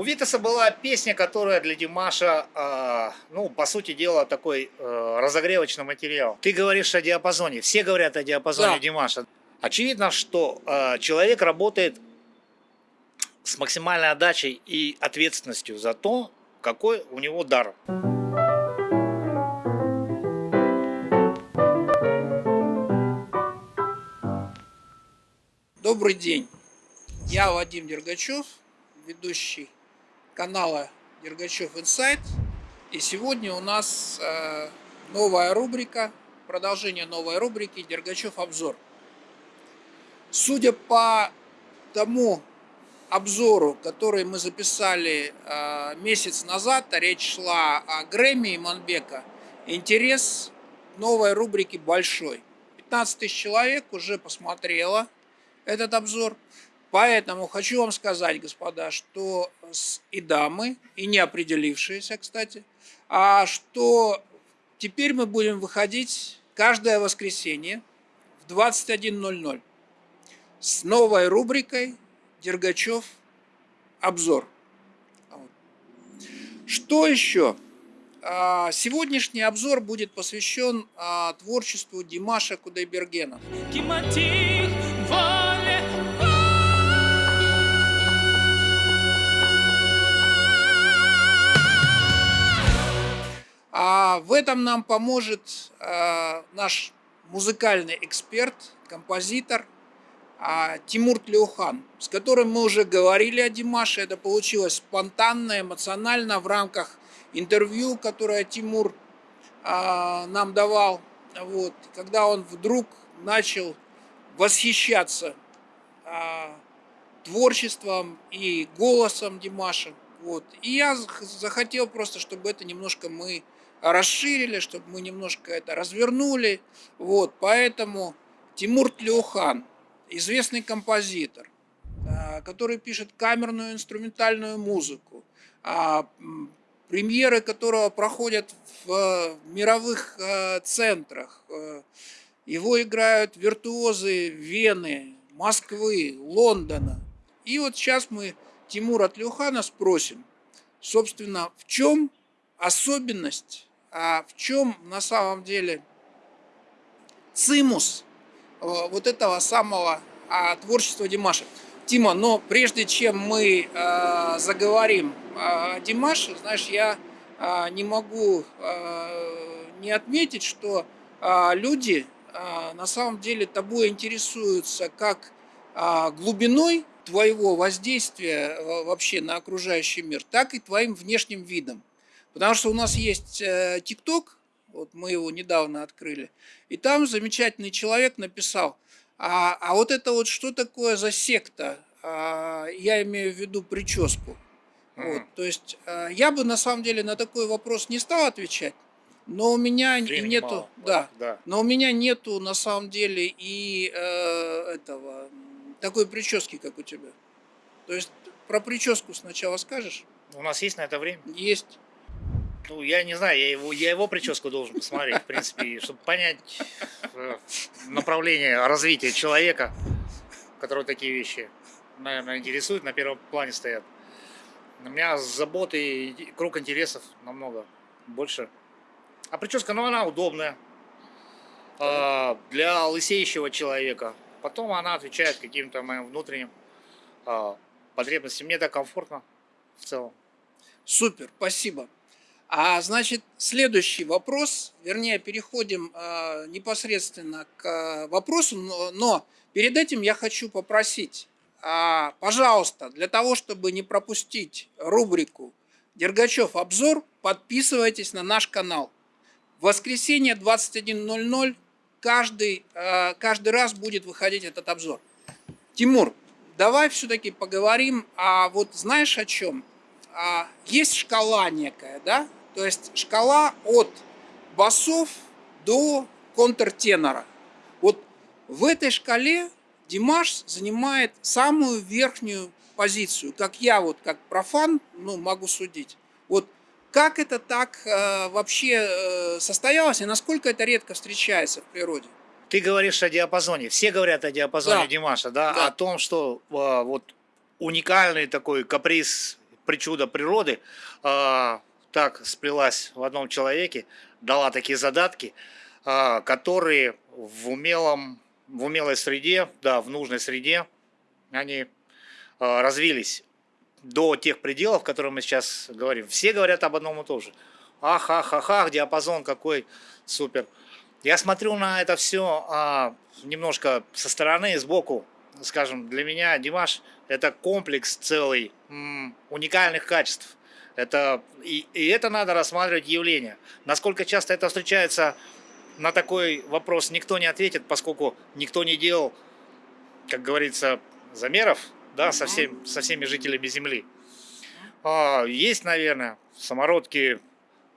У Витаса была песня, которая для Димаша, э, ну, по сути дела, такой э, разогревочный материал. Ты говоришь о диапазоне, все говорят о диапазоне Да. Димаша. Очевидно, что э, человек работает с максимальной отдачей и ответственностью за то, какой у него дар. Добрый день. Я Вадим Дергачев, ведущий канала Дергачев Инсайт. И сегодня у нас э, новая рубрика, продолжение новой рубрики Дергачев обзор. Судя по тому обзору, который мы записали э, месяц назад, а речь шла о Грэмми и Манбека, интерес новой рубрике большой. 15 тысяч человек уже посмотрело этот обзор. Поэтому хочу вам сказать, господа, что и дамы, и не определившиеся, кстати, а что теперь мы будем выходить каждое воскресенье в 21.00 с новой рубрикой Дергачев обзор. Что еще? А, Сегодняшний обзор будет посвящен а, творчеству Димаша Кудайбергена. Кимати, А в этом нам поможет э, наш музыкальный эксперт, композитор а, Тимур Тлеухан, с которым мы уже говорили о Димаше. Это получилось спонтанно, эмоционально в рамках интервью, которое Тимур а, нам давал. Вот, когда он вдруг начал восхищаться а, творчеством и голосом Димаша. Вот. И я зах- захотел просто, чтобы это немножко мы расширили, чтобы мы немножко это развернули. Вот. Поэтому Тимур Тлеухан, известный композитор, а, который пишет камерную инструментальную музыку, а, премьеры которого проходят в э, мировых э, центрах. Э, Его играют виртуозы Вены, Москвы, Лондона. И вот сейчас мы Тимура Тлеухана спросим, собственно, в чем особенность, а в чем на самом деле цимус э, вот этого самого а, творчества Димаша. Тима, но прежде чем мы э, заговорим о Димаше, знаешь, я э, не могу э, не отметить, что э, люди э, на самом деле тобой интересуются как э, глубиной твоего воздействия э, вообще на окружающий мир, так и твоим внешним видом. Потому что у нас есть э, ТикТок, вот мы его недавно открыли, и там замечательный человек написал, а, а вот это вот что такое за секта? А, я имею в виду прическу. Вот, Мгм. то есть а, я бы на самом деле на такой вопрос не стал отвечать, но у меня Времени нету, мало. да, да. но у меня нету на самом деле и э, этого такой прически, как у тебя. То есть про прическу сначала скажешь? У нас есть на это время? Есть. Ну, я не знаю, я его, я его прическу должен посмотреть, в принципе, чтобы понять э, направление развития человека, которого такие вещи, наверное, интересуют, на первом плане стоят. У меня заботы и круг интересов намного больше. А прическа, ну, она удобная а, для лысеющего человека. Потом она отвечает каким-то моим внутренним а, потребностям. Мне так комфортно в целом. Супер, спасибо. А значит, следующий вопрос, вернее, переходим э, непосредственно к э, вопросу, но, но перед этим я хочу попросить, а, пожалуйста, для того, чтобы не пропустить рубрику Дергачев обзор, подписывайтесь на наш канал. В воскресенье 21.00 каждый, э, каждый раз будет выходить этот обзор. Тимур, давай все-таки поговорим, а вот знаешь о чем? А, есть шкала некая, да? То есть шкала от басов до контртенора. Вот в этой шкале Димаш занимает самую верхнюю позицию, как я вот как профан, ну, могу судить. Вот как это так э, вообще э, состоялось и насколько это редко встречается в природе? Ты говоришь о диапазоне. Все говорят о диапазоне Да. Димаша, да? Да. О том, что а, вот уникальный такой каприз причуда природы а, так сплелась в одном человеке, дала такие задатки, а, которые в умелом, в умелой среде, да, в нужной среде, они а, развились до тех пределов, которые мы сейчас говорим. Все говорят об одном и том же. Ах, ах, ах, ах, диапазон какой супер. Я смотрю на это все а, немножко со стороны, сбоку. Скажем, для меня Димаш это комплекс целый уникальных качеств. Это, и, и это надо рассматривать явление. Насколько часто это встречается, на такой вопрос никто не ответит, поскольку никто не делал, как говорится, замеров да, со, всем, со всеми жителями Земли. А, есть, наверное, самородки,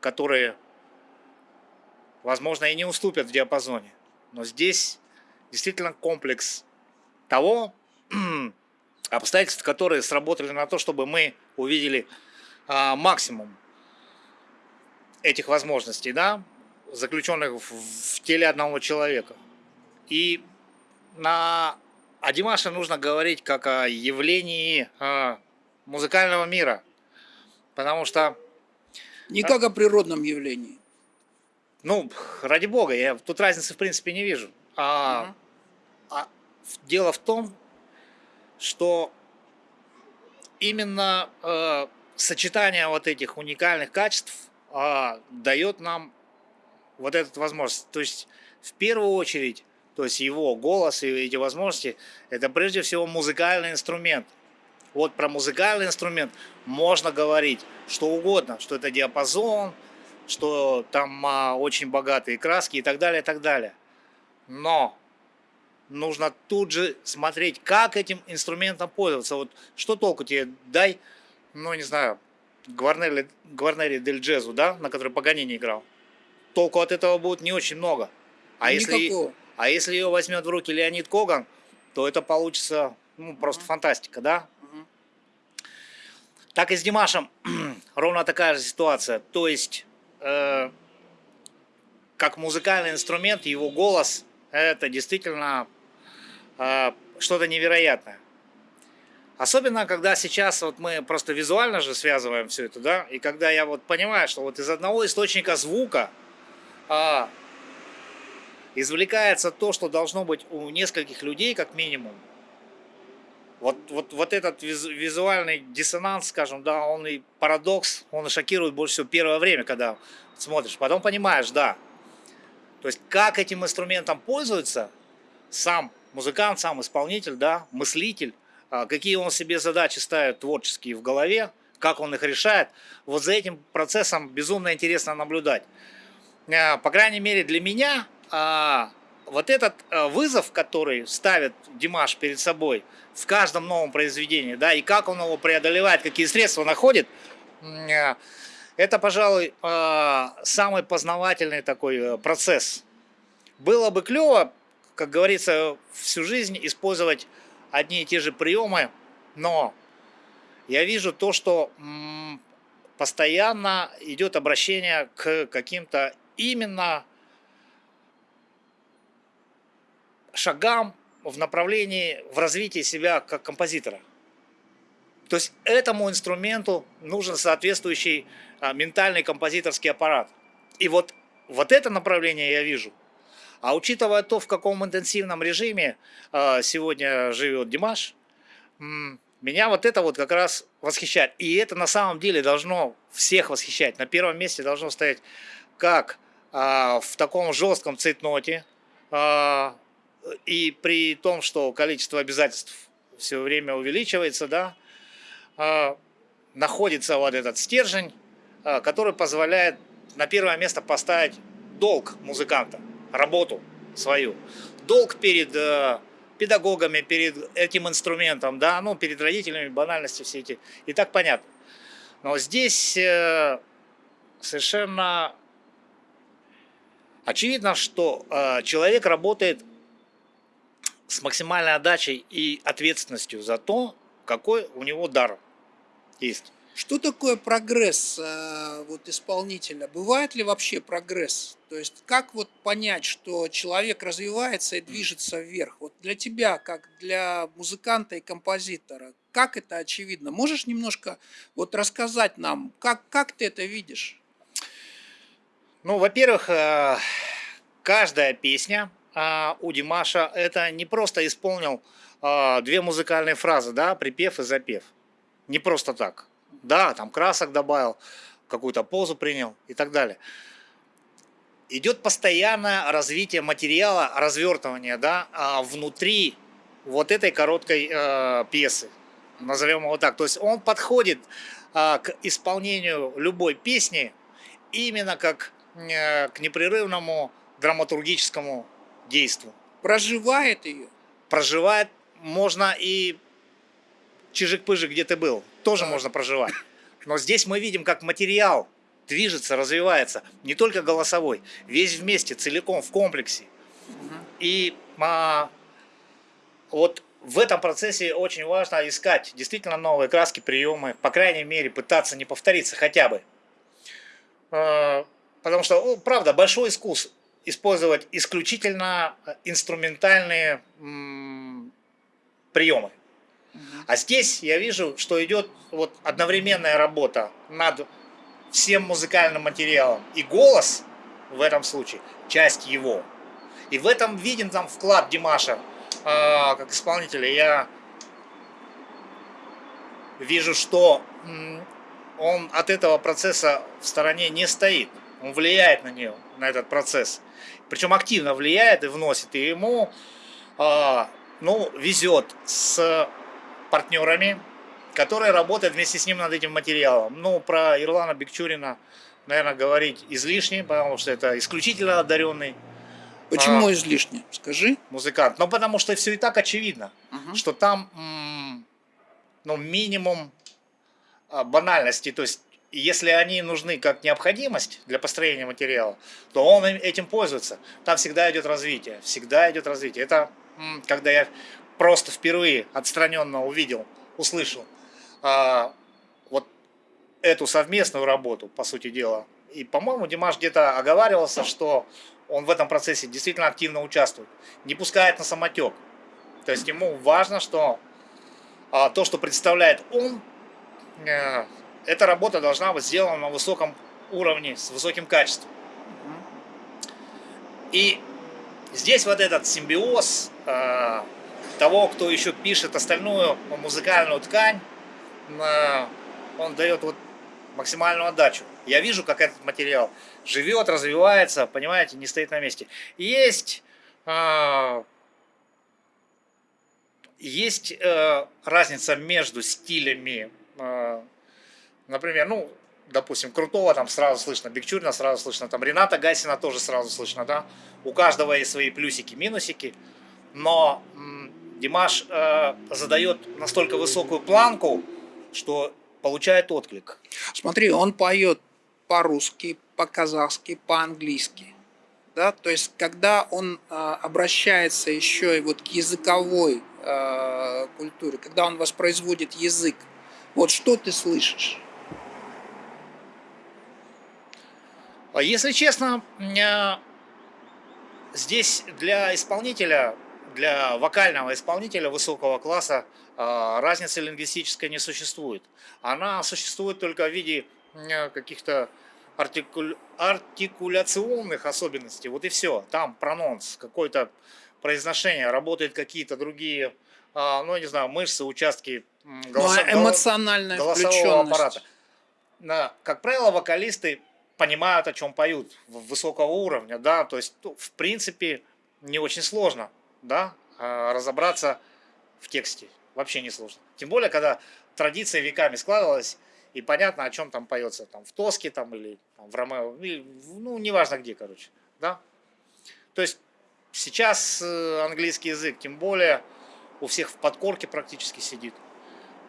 которые возможно, и не уступят в диапазоне. Но здесь действительно комплекс того, обстоятельств, которые сработали на то, чтобы мы увидели а, максимум этих возможностей, да, заключенных в, в теле одного человека. И на о Димаше нужно говорить как о явлении а, музыкального мира, потому что... Не как о природном явлении. Ну, ради бога, я тут разницы в принципе не вижу. А, угу. а дело в том, что именно э, сочетание вот этих уникальных качеств э, дает нам вот эту возможность. То есть в первую очередь, то есть его голос и эти возможности, это прежде всего музыкальный инструмент. Вот про музыкальный инструмент можно говорить что угодно, что это диапазон, что там а, очень богатые краски и так далее, и так далее. Но нужно тут же смотреть, как этим инструментом пользоваться. Вот что толку тебе дай, ну не знаю, Гварнери, Гварнери Дель Джезу, да, на который Паганини играл. Толку от этого будет не очень много. А если, а если ее возьмет в руки Леонид Коган, то это получится ну, просто угу. фантастика, да? Угу. Так и с Димашем ровно такая же ситуация. То есть э, как музыкальный инструмент, его голос, это действительно э, что-то невероятное. Особенно, когда сейчас вот мы просто визуально же связываем все это, да, и когда я вот понимаю, что вот из одного источника звука э, извлекается то, что должно быть у нескольких людей, как минимум, вот, вот, вот этот визуальный диссонанс, скажем, да, он и парадокс, он и шокирует больше всего первое время, когда смотришь. Потом понимаешь, да. То есть, как этим инструментом пользуется сам музыкант, сам исполнитель, да, мыслитель, а, какие он себе задачи ставит творческие в голове, как он их решает. Вот за этим процессом безумно интересно наблюдать. А, по крайней мере, для меня а, вот этот вызов, который ставит Димаш перед собой – в каждом новом произведении, да, и как он его преодолевает, какие средства находит, это, пожалуй, самый познавательный такой э, процесс. Было бы клево, как говорится, всю жизнь использовать одни и те же приемы, но я вижу то, что постоянно идет обращение к каким-то именно шагам, в направлении, в развитии себя как композитора. То есть этому инструменту нужен соответствующий а, ментальный композиторский аппарат. И вот, вот это направление я вижу. А учитывая то, в каком интенсивном режиме а, сегодня живет Димаш, меня вот это вот как раз восхищает. И это на самом деле должно всех восхищать. На первом месте должно стоять как а, в таком жестком цейтноте, а, и при том, что количество обязательств все время увеличивается, да, находится вот этот стержень, который позволяет на первое место поставить долг музыканта, работу свою. Долг перед э, педагогами, перед этим инструментом, да, ну, перед родителями, банальности все эти. И так понятно. Но здесь э, совершенно очевидно, что э, человек работает с максимальной отдачей и ответственностью за то, какой у него дар есть. Что такое прогресс э, вот, исполнителя? Бывает ли вообще прогресс? То есть как вот понять, что человек развивается и движется вверх? Вот для тебя, как для музыканта и композитора, как это очевидно? Можешь немножко вот рассказать нам, как, как ты это видишь? Ну, во-первых, э, каждая песня э, у Димаша это не просто исполнил э, две музыкальные фразы, да, припев и запев. Не просто так. Да, там красок добавил, какую-то позу принял и так далее. Идет постоянное развитие материала, развертывание, да, а внутри вот этой короткой э, пьесы, назовем его так. То есть он подходит э, к исполнению любой песни именно как э, к непрерывному драматургическому действию. Проживает ее. Проживает можно и чижик-пыжик, где ты был, тоже можно проживать. Но здесь мы видим, как материал движется, развивается, не только голосовой, весь вместе, целиком, в комплексе. И а, вот в этом процессе очень важно искать действительно новые краски, приемы, по крайней мере, пытаться не повториться хотя бы. А, Потому что, правда, большой искус использовать исключительно инструментальные приемы. А здесь я вижу, что идет вот одновременная работа над всем музыкальным материалом. И голос в этом случае часть его. И в этом виден там вклад Димаша а, как исполнителя. Я вижу, что он от этого процесса в стороне не стоит. Он влияет на нее, на этот процесс. Причем активно влияет и вносит. И ему а, ну, везет с партнерами, которые работают вместе с ним над этим материалом. Ну, про Ирлана Бекчурина, наверное, говорить излишне, потому что это исключительно одаренный Почему А. излишне? Скажи. музыкант. Но потому что все и так очевидно, Ага. что там ну, минимум а, банальности. То есть, если они нужны как необходимость для построения материала, то он им- этим пользуется. Там всегда идет развитие. Всегда идет развитие. Это когда я просто впервые отстраненно увидел, услышал а, вот эту совместную работу, по сути дела. И, по-моему, Димаш где-то оговаривался, что он в этом процессе действительно активно участвует, не пускает на самотек. То есть ему важно, что а, то, что представляет он, э, эта работа должна быть сделана на высоком уровне, с высоким качеством. И здесь вот этот симбиоз э, того, кто еще пишет остальную музыкальную ткань, он дает вот максимальную отдачу. Я вижу, как этот материал живет, развивается, понимаете, не стоит на месте. Есть, э, есть э, разница между стилями, э, например, ну, допустим, Крутого там сразу слышно, Бекчурина сразу слышно, там Рената Гасина тоже сразу слышно, да, у каждого есть свои плюсики, минусики, но м, Димаш э, задает настолько высокую планку, что получает отклик. Смотри, он поет по-русски, по-казахски, по-английски. Да? То есть, когда он а, обращается еще и вот к языковой а, культуре, когда он воспроизводит язык, вот что ты слышишь? А Если честно, э, здесь для исполнителя, для вокального исполнителя высокого класса э, разницы лингвистической не существует. Она существует только в виде каких-то артикуль- артикуляционных особенностей. Вот и все. Там прононс, какое-то произношение, работают какие-то другие, а, ну, я не знаю, мышцы, участки м, Ну, а эмоциональная голосового аппарата. Как правило, вокалисты понимают, о чем поют, высокого уровня, да, то есть, ну, в принципе, не очень сложно, да, а, разобраться в тексте, вообще не сложно. Тем более, когда традиция веками складывалась, и понятно, о чем там поется, там, в Тоске, там, или там, в Ромео, или, ну, неважно где, короче, да. То есть, сейчас э, английский язык, тем более, у всех в подкорке практически сидит.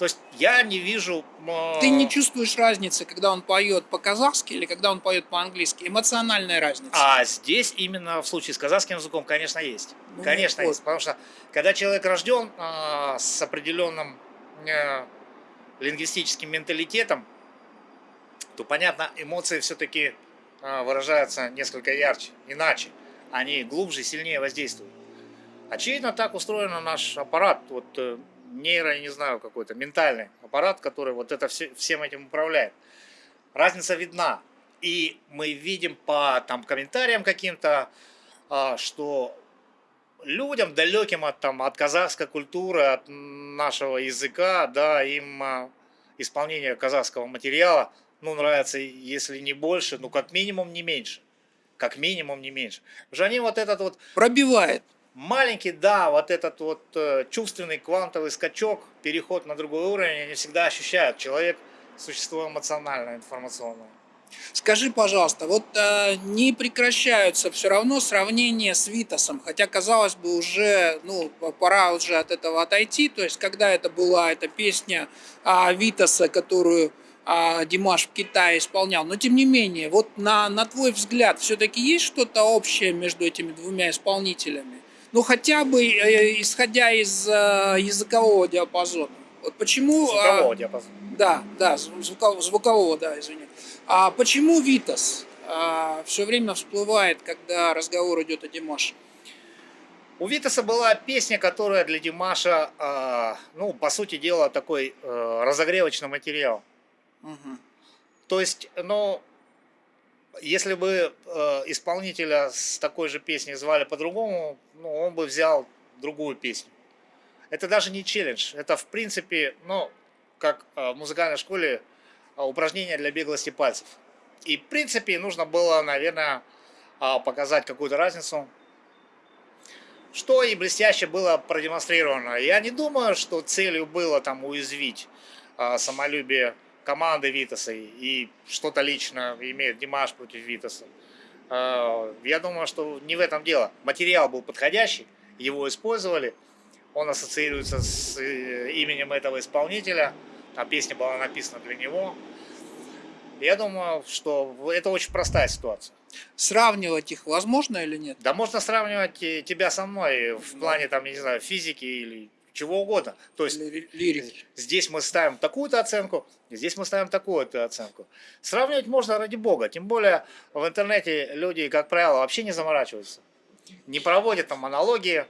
То есть, я не вижу... э, Ты не чувствуешь разницы, когда он поет по-казахски или когда он поет по-английски? Эмоциональная разница. А здесь именно в случае с казахским языком, конечно, есть. Ну, конечно, вот. есть. Потому что когда человек рожден а, с определенным э, лингвистическим менталитетом, то, понятно, эмоции все-таки выражаются несколько ярче, иначе. Они глубже, сильнее воздействуют. Очевидно, так устроен наш аппарат. Вот, э, нейро, я не знаю, какой-то ментальный аппарат, который вот это все, всем этим управляет. Разница видна. И мы видим по там, комментариям каким-то, а, что людям, далеким от, там, от казахской культуры, от нашего языка, да, им а, исполнение казахского материала, ну, нравится, если не больше, ну, как минимум не меньше. Как минимум не меньше. Потому что они вот этот вот Пробивает. Маленький, да, вот этот вот э, чувственный квантовый скачок, переход на другой уровень, они всегда ощущают. Человек – существо эмоциональное, информационное. Скажи, пожалуйста, вот э, не прекращаются все равно сравнения с Витасом, хотя казалось бы уже, ну, пора уже от этого отойти. То есть, когда это была эта песня а, Витаса, которую а, Димаш в Китае исполнял, но тем не менее, вот на, на твой взгляд, все-таки есть что-то общее между этими двумя исполнителями? Ну, хотя бы э, исходя из э, языкового диапазона. Вот почему... а, Звукового диапазона. Да, да, звукового, звукового да, извини. А почему Витас все время всплывает, когда разговор идет о Димаше? У Витаса была песня, которая для Димаша, а, ну, по сути дела, такой э, разогревочный материал. Мгм. То есть, ну, если бы э, исполнителя с такой же песней звали по-другому, ну, он бы взял другую песню. Это даже не челлендж, это в принципе, ну, как э, в музыкальной школе э, упражнение для беглости пальцев. И в принципе нужно было, наверное, а, показать какую-то разницу, что и блестяще было продемонстрировано. Я не думаю, что целью было там уязвить а, самолюбие команды Витаса и что-то лично имеет Димаш против Витаса. А, Я думаю, что не в этом дело. Материал был подходящий, его использовали, он ассоциируется с э, именем этого исполнителя, а песня была написана для него. Я думаю, что это очень простая ситуация. Сравнивать их возможно или нет? Да можно сравнивать э, тебя со мной в плане, там, не знаю, физики или чего угодно. То есть лирики? здесь мы ставим такую-то оценку, здесь мы ставим такую-то оценку. Сравнивать можно ради бога. Тем более в интернете люди, как правило, вообще не заморачиваются. Не проводят там аналогии.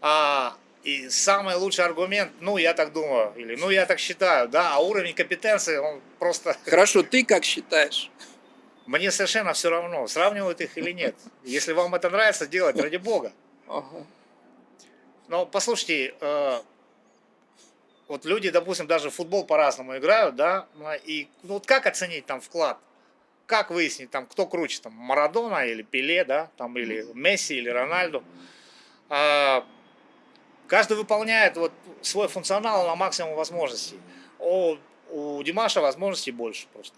А, и самый лучший аргумент, ну я так думаю, или ну я так считаю, да, а уровень компетенции, он просто... Хорошо, ты как считаешь? Мне совершенно все равно, сравнивают их или нет. Если вам это нравится делать, ради бога. Ага. Но послушайте, э, вот люди, допустим, даже в футбол по-разному играют, да, ну, и ну, вот как оценить там вклад? Как выяснить, там, кто круче, там, Марадона или Пеле, да, там, или Месси, или Рональду? А, каждый выполняет вот свой функционал на максимум возможностей. О, у Димаша возможностей больше просто.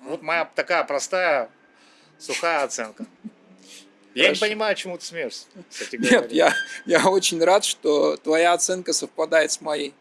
Вот моя такая простая, сухая оценка. Я не понимаю, чему ты смеешься, кстати говоря. Нет, я, я очень рад, что твоя оценка совпадает с моей.